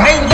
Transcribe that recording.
பயந்து